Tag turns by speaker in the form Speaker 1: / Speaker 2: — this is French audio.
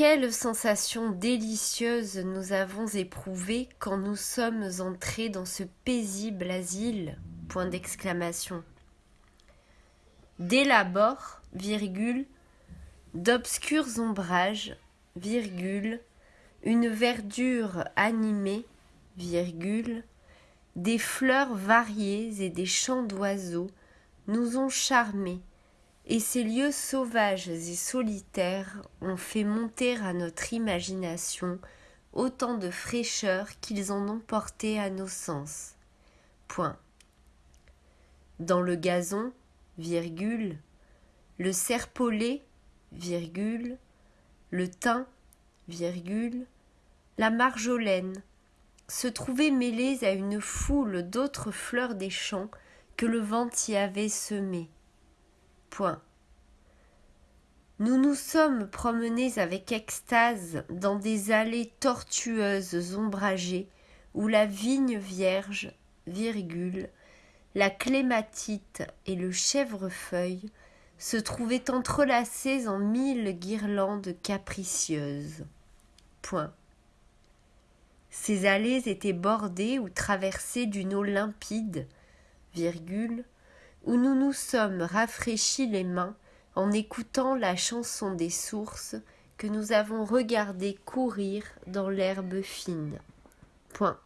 Speaker 1: quelle sensation délicieuse nous avons éprouvée quand nous sommes entrés dans ce paisible asile Point d'exclamation. Dès l'abord, virgule, d'obscurs ombrages, virgule, une verdure animée, virgule, des fleurs variées et des chants d'oiseaux nous ont charmés, et ces lieux sauvages et solitaires ont fait monter à notre imagination autant de fraîcheur qu'ils en ont porté à nos sens. Point. Dans le gazon, virgule, le serpolet, virgule, le thym, virgule, la marjolaine, se trouvaient mêlées à une foule d'autres fleurs des champs que le vent y avait semées. Nous nous sommes promenés avec extase dans des allées tortueuses ombragées où la vigne vierge, la clématite et le chèvrefeuille se trouvaient entrelacés en mille guirlandes capricieuses. Point. Ces allées étaient bordées ou traversées d'une eau limpide, virgule, où nous nous sommes rafraîchis les mains en écoutant la chanson des sources que nous avons regardé courir dans l'herbe fine. Point.